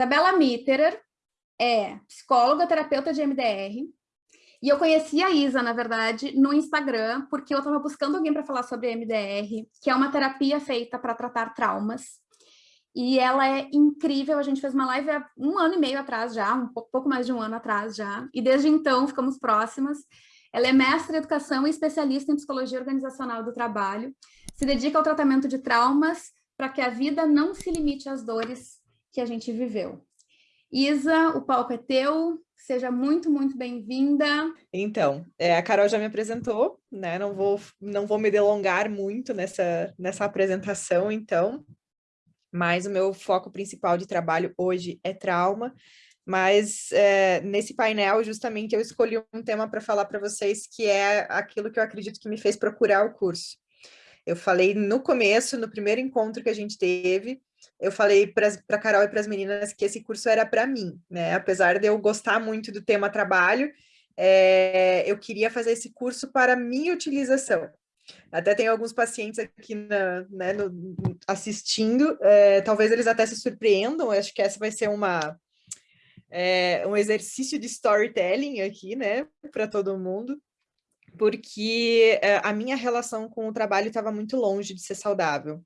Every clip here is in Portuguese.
Isabela Mitterer é psicóloga, terapeuta de MDR, e eu conheci a Isa, na verdade, no Instagram, porque eu estava buscando alguém para falar sobre MDR, que é uma terapia feita para tratar traumas. E ela é incrível, a gente fez uma live há um ano e meio atrás já, um pouco mais de um ano atrás já, e desde então ficamos próximas. Ela é mestre em educação e especialista em psicologia organizacional do trabalho, se dedica ao tratamento de traumas para que a vida não se limite às dores que a gente viveu. Isa, o palco é teu, seja muito, muito bem-vinda. Então, é, a Carol já me apresentou, né? Não vou, não vou me delongar muito nessa, nessa apresentação, então. Mas o meu foco principal de trabalho hoje é trauma. Mas é, nesse painel, justamente, eu escolhi um tema para falar para vocês, que é aquilo que eu acredito que me fez procurar o curso. Eu falei no começo, no primeiro encontro que a gente teve, eu falei para a Carol e para as meninas que esse curso era para mim, né? Apesar de eu gostar muito do tema trabalho, é, eu queria fazer esse curso para minha utilização. Até tem alguns pacientes aqui na, né, no, assistindo, é, talvez eles até se surpreendam, acho que essa vai ser uma, é, um exercício de storytelling aqui, né, para todo mundo, porque a minha relação com o trabalho estava muito longe de ser saudável.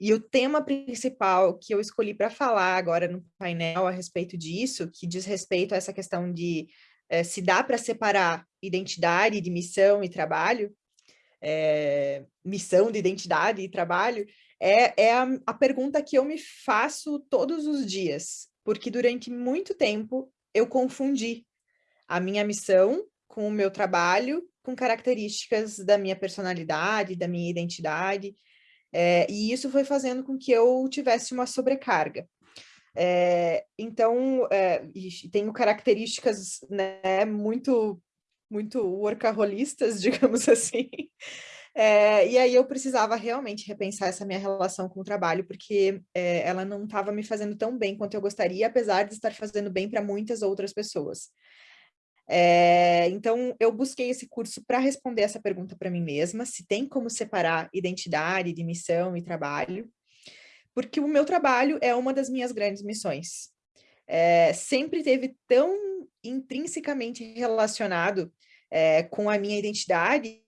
E o tema principal que eu escolhi para falar agora no painel a respeito disso, que diz respeito a essa questão de é, se dá para separar identidade de missão e trabalho, é, missão de identidade e trabalho, é, é a, a pergunta que eu me faço todos os dias, porque durante muito tempo eu confundi a minha missão com o meu trabalho, com características da minha personalidade, da minha identidade, é, e isso foi fazendo com que eu tivesse uma sobrecarga. É, então, é, tenho características né, muito, muito workaholistas, digamos assim. É, e aí eu precisava realmente repensar essa minha relação com o trabalho, porque ela não estava me fazendo tão bem quanto eu gostaria, apesar de estar fazendo bem para muitas outras pessoas. É, então, eu busquei esse curso para responder essa pergunta para mim mesma, se tem como separar identidade de missão e trabalho, porque o meu trabalho é uma das minhas grandes missões. É, sempre teve tão intrinsecamente relacionado é, com a minha identidade,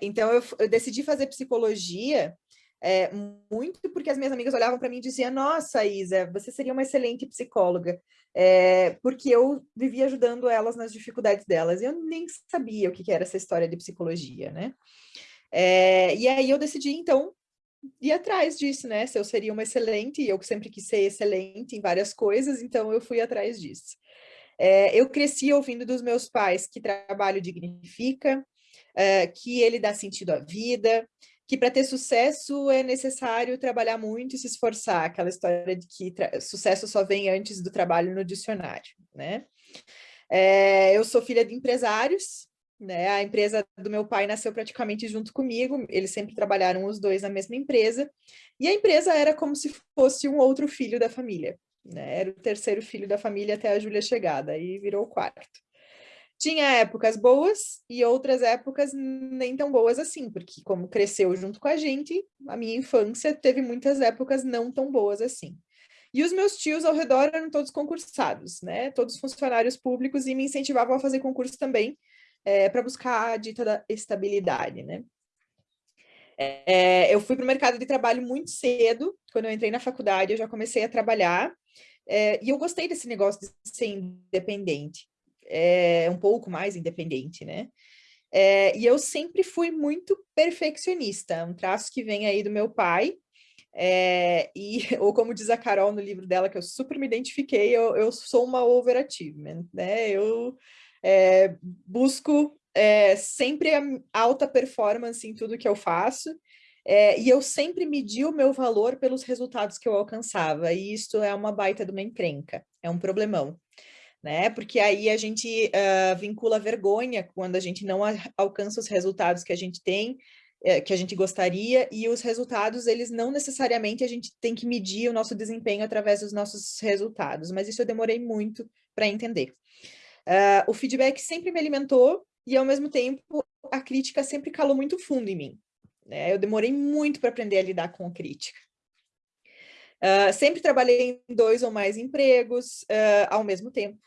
então eu, eu decidi fazer psicologia muito porque as minhas amigas olhavam para mim e diziam, nossa, Isa, você seria uma excelente psicóloga, é, porque eu vivia ajudando elas nas dificuldades delas, e eu nem sabia o que era essa história de psicologia, né? É, e aí eu decidi, então, ir atrás disso, né? Se eu seria uma excelente, e eu sempre quis ser excelente em várias coisas, então eu fui atrás disso. É, eu cresci ouvindo dos meus pais que trabalho dignifica, é, que ele dá sentido à vida, que para ter sucesso é necessário trabalhar muito e se esforçar, aquela história de que sucesso só vem antes do trabalho no dicionário, né? É, eu sou filha de empresários, né? A empresa do meu pai nasceu praticamente junto comigo, eles sempre trabalharam os dois na mesma empresa, e a empresa era como se fosse um outro filho da família, né? Era o terceiro filho da família até a Júlia chegada, aí virou o quarto. Tinha épocas boas e outras épocas nem tão boas assim, porque como cresceu junto com a gente, a minha infância teve muitas épocas não tão boas assim. E os meus tios ao redor eram todos concursados, né? Todos funcionários públicos e me incentivavam a fazer concurso também é, para buscar a dita da estabilidade, né? É, eu fui para o mercado de trabalho muito cedo, quando eu entrei na faculdade eu já comecei a trabalhar, é, e eu gostei desse negócio de ser independente é, um pouco mais independente, né? É, e eu sempre fui muito perfeccionista, um traço que vem aí do meu pai, é, e, ou como diz a Carol no livro dela, que eu super me identifiquei, eu, eu sou uma overachievement, né? Eu é, busco é, sempre alta performance em tudo que eu faço, é, e eu sempre medi o meu valor pelos resultados que eu alcançava, e isso é uma baita de uma encrenca, é um problemão né? Porque aí a gente uh, vincula vergonha quando a gente não alcança os resultados que a gente tem, eh, que a gente gostaria, e os resultados, eles não necessariamente a gente tem que medir o nosso desempenho através dos nossos resultados, mas isso eu demorei muito para entender. Uh, o feedback sempre me alimentou e, ao mesmo tempo, a crítica sempre calou muito fundo em mim. Né? Eu demorei muito para aprender a lidar com a crítica. Uh, sempre trabalhei em dois ou mais empregos uh, ao mesmo tempo.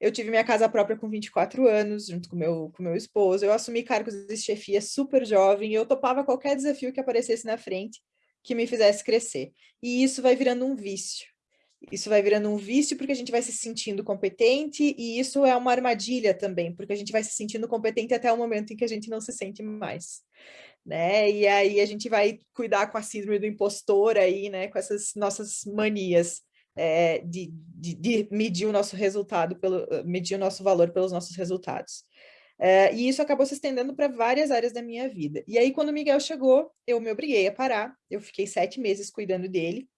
Eu tive minha casa própria com 24 anos, junto com meu, com meu esposo. Eu assumi cargos de chefia super jovem eu topava qualquer desafio que aparecesse na frente que me fizesse crescer. E isso vai virando um vício. Isso vai virando um vício porque a gente vai se sentindo competente e isso é uma armadilha também, porque a gente vai se sentindo competente até o momento em que a gente não se sente mais. Né? E aí a gente vai cuidar com a síndrome do impostor aí, né? Com essas nossas manias é, de, de, de, medir o nosso resultado, pelo, medir o nosso valor pelos nossos resultados. É, e isso acabou se estendendo para várias áreas da minha vida. E aí, quando o Miguel chegou, eu me obriguei a parar. Eu fiquei sete meses cuidando dele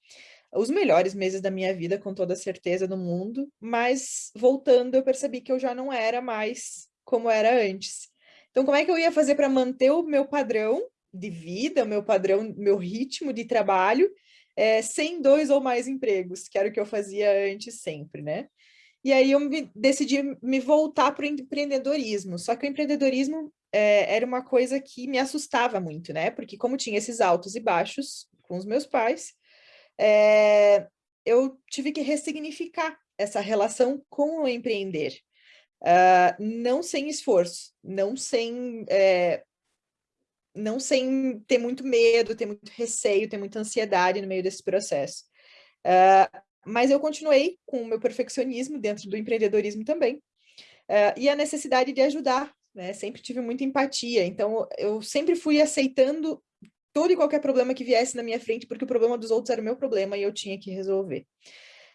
os melhores meses da minha vida, com toda certeza do mundo, mas voltando eu percebi que eu já não era mais como era antes. Então, como é que eu ia fazer para manter o meu padrão de vida, o meu padrão, meu ritmo de trabalho, é, sem dois ou mais empregos, que era o que eu fazia antes sempre, né? E aí eu me, decidi me voltar para o empreendedorismo, só que o empreendedorismo é, era uma coisa que me assustava muito, né? Porque como tinha esses altos e baixos com os meus pais, é, eu tive que ressignificar essa relação com o empreender. Uh, não sem esforço, não sem, é, não sem ter muito medo, ter muito receio, ter muita ansiedade no meio desse processo. Uh, mas eu continuei com o meu perfeccionismo dentro do empreendedorismo também, uh, e a necessidade de ajudar, né? Sempre tive muita empatia, então eu sempre fui aceitando todo e qualquer problema que viesse na minha frente, porque o problema dos outros era o meu problema e eu tinha que resolver.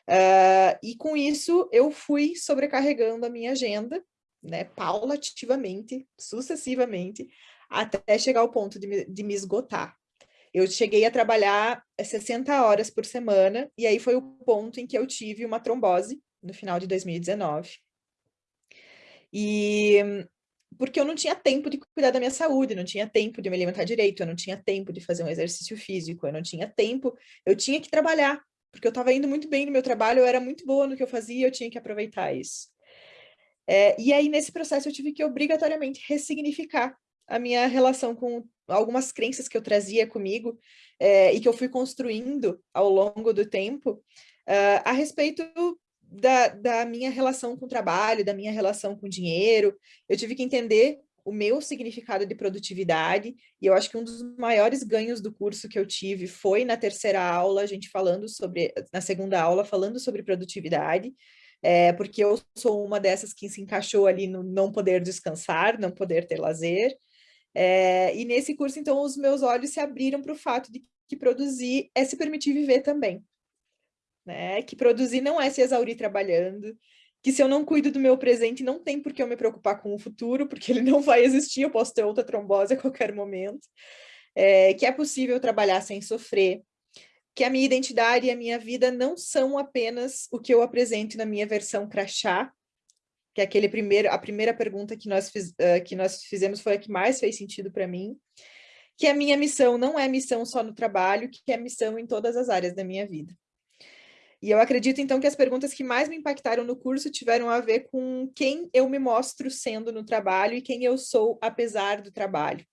Uh, e com isso, eu fui sobrecarregando a minha agenda, né, paulativamente, sucessivamente, até chegar ao ponto de me, de me esgotar. Eu cheguei a trabalhar 60 horas por semana, e aí foi o ponto em que eu tive uma trombose, no final de 2019. E porque eu não tinha tempo de cuidar da minha saúde, não tinha tempo de me alimentar direito, eu não tinha tempo de fazer um exercício físico, eu não tinha tempo, eu tinha que trabalhar, porque eu estava indo muito bem no meu trabalho, eu era muito boa no que eu fazia, eu tinha que aproveitar isso. É, e aí, nesse processo, eu tive que obrigatoriamente ressignificar a minha relação com algumas crenças que eu trazia comigo é, e que eu fui construindo ao longo do tempo uh, a respeito da, da minha relação com o trabalho, da minha relação com o dinheiro. Eu tive que entender o meu significado de produtividade, e eu acho que um dos maiores ganhos do curso que eu tive foi na terceira aula, a gente falando sobre, na segunda aula, falando sobre produtividade, é, porque eu sou uma dessas que se encaixou ali no não poder descansar, não poder ter lazer, é, e nesse curso, então, os meus olhos se abriram para o fato de que produzir é se permitir viver também né? Que produzir não é se exaurir trabalhando, que se eu não cuido do meu presente, não tem por que eu me preocupar com o futuro, porque ele não vai existir, eu posso ter outra trombose a qualquer momento, é, que é possível trabalhar sem sofrer, que a minha identidade e a minha vida não são apenas o que eu apresento na minha versão crachá, que é aquele primeiro, a primeira pergunta que nós, fiz, uh, que nós fizemos foi a que mais fez sentido para mim, que a minha missão não é missão só no trabalho, que é missão em todas as áreas da minha vida. E eu acredito, então, que as perguntas que mais me impactaram no curso tiveram a ver com quem eu me mostro sendo no trabalho e quem eu sou apesar do trabalho.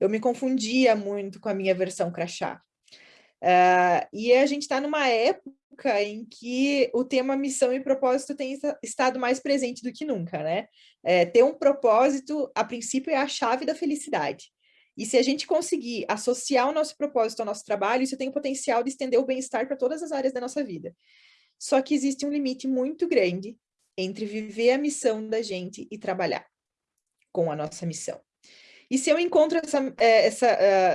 Eu me confundia muito com a minha versão crachá. Uh, e a gente está numa época em que o tema missão e propósito tem estado mais presente do que nunca, né? É, ter um propósito, a princípio, é a chave da felicidade. E se a gente conseguir associar o nosso propósito ao nosso trabalho, isso tem o potencial de estender o bem-estar para todas as áreas da nossa vida. Só que existe um limite muito grande entre viver a missão da gente e trabalhar com a nossa missão. E se eu encontro essa, é, essa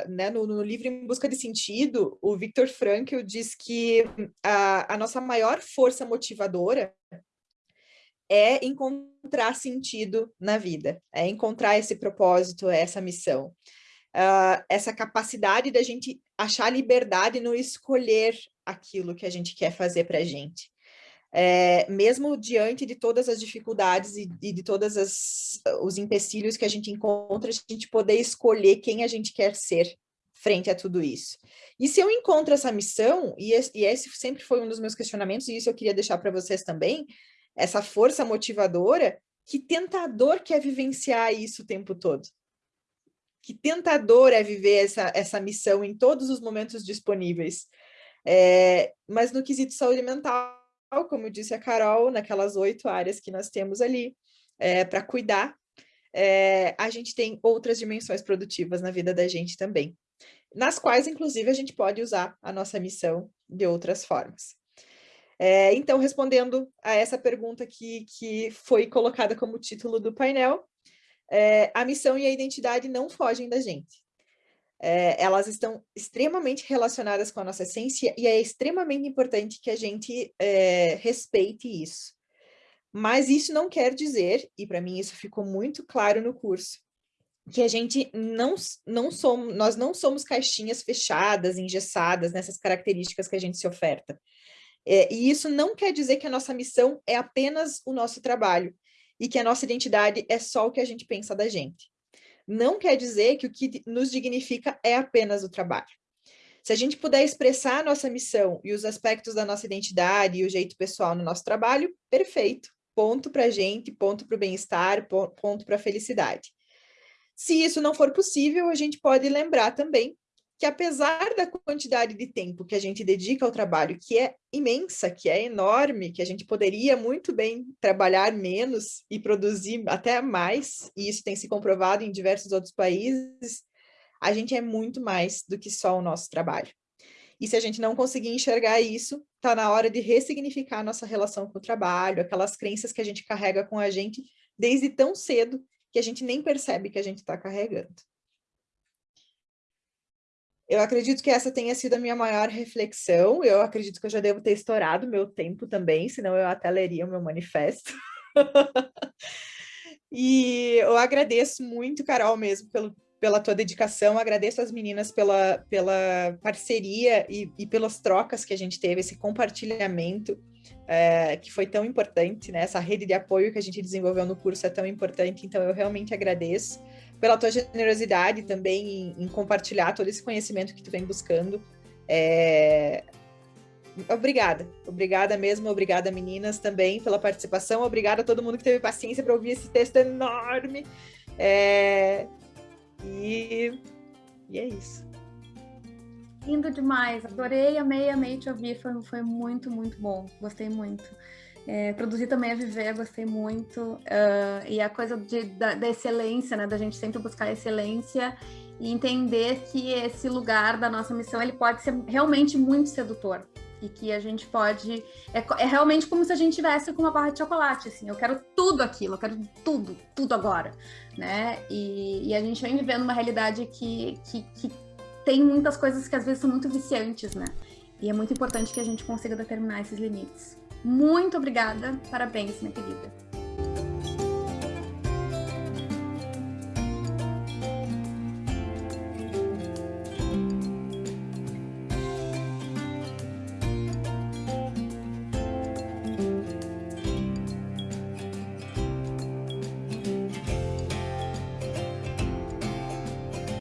uh, né, no, no, livro Em Busca de Sentido, o Viktor Frankl diz que a, a nossa maior força motivadora é encontrar sentido na vida, é encontrar esse propósito, essa missão uh, essa capacidade da gente achar liberdade no escolher aquilo que a gente quer fazer para a gente. É, mesmo diante de todas as dificuldades e, e de todos os empecilhos que a gente encontra, a gente poder escolher quem a gente quer ser frente a tudo isso. E se eu encontro essa missão, e esse, e esse sempre foi um dos meus questionamentos, e isso eu queria deixar para vocês também, essa força motivadora, que tentador quer vivenciar isso o tempo todo que tentador é viver essa, essa missão em todos os momentos disponíveis. É, mas no quesito saúde mental, como disse a Carol, naquelas oito áreas que nós temos ali é, para cuidar, é, a gente tem outras dimensões produtivas na vida da gente também, nas quais, inclusive, a gente pode usar a nossa missão de outras formas. É, então, respondendo a essa pergunta que, que foi colocada como título do painel, é, a missão e a identidade não fogem da gente. É, elas estão extremamente relacionadas com a nossa essência e é extremamente importante que a gente é, respeite isso. Mas isso não quer dizer, e para mim isso ficou muito claro no curso, que a gente não, não somos, nós não somos caixinhas fechadas, engessadas nessas características que a gente se oferta. É, e isso não quer dizer que a nossa missão é apenas o nosso trabalho e que a nossa identidade é só o que a gente pensa da gente. Não quer dizer que o que nos dignifica é apenas o trabalho. Se a gente puder expressar a nossa missão e os aspectos da nossa identidade e o jeito pessoal no nosso trabalho, perfeito. Ponto para a gente, ponto para o bem-estar, ponto para a felicidade. Se isso não for possível, a gente pode lembrar também que apesar da quantidade de tempo que a gente dedica ao trabalho, que é imensa, que é enorme, que a gente poderia muito bem trabalhar menos e produzir até mais, e isso tem se comprovado em diversos outros países, a gente é muito mais do que só o nosso trabalho. E se a gente não conseguir enxergar isso, está na hora de ressignificar a nossa relação com o trabalho, aquelas crenças que a gente carrega com a gente desde tão cedo que a gente nem percebe que a gente está carregando. Eu acredito que essa tenha sido a minha maior reflexão. Eu acredito que eu já devo ter estourado meu tempo também, senão eu até leria o meu manifesto. e eu agradeço muito, Carol, mesmo, pelo, pela tua dedicação, agradeço as meninas pela, pela parceria e, e pelas trocas que a gente teve, esse compartilhamento é, que foi tão importante, né? Essa rede de apoio que a gente desenvolveu no curso é tão importante, então eu realmente agradeço pela tua generosidade também em, em compartilhar todo esse conhecimento que tu vem buscando. É... Obrigada, obrigada mesmo, obrigada meninas também pela participação, obrigada a todo mundo que teve paciência para ouvir esse texto enorme. É... E... e é isso. Lindo demais, adorei, amei, amei te ouvir, foi, foi muito, muito bom, gostei muito. É, produzir também é viver, gostei muito. Uh, e a coisa de, da, da, excelência, né? Da gente sempre buscar excelência e entender que esse lugar da nossa missão ele pode ser realmente muito sedutor. E que a gente pode. É, é realmente como se a gente tivesse com uma barra de chocolate, assim. Eu quero tudo aquilo, eu quero tudo, tudo agora, né? E, e a gente vem vivendo uma realidade que, que, que tem muitas coisas que às vezes são muito viciantes, né? E é muito importante que a gente consiga determinar esses limites. Muito obrigada, parabéns, minha querida.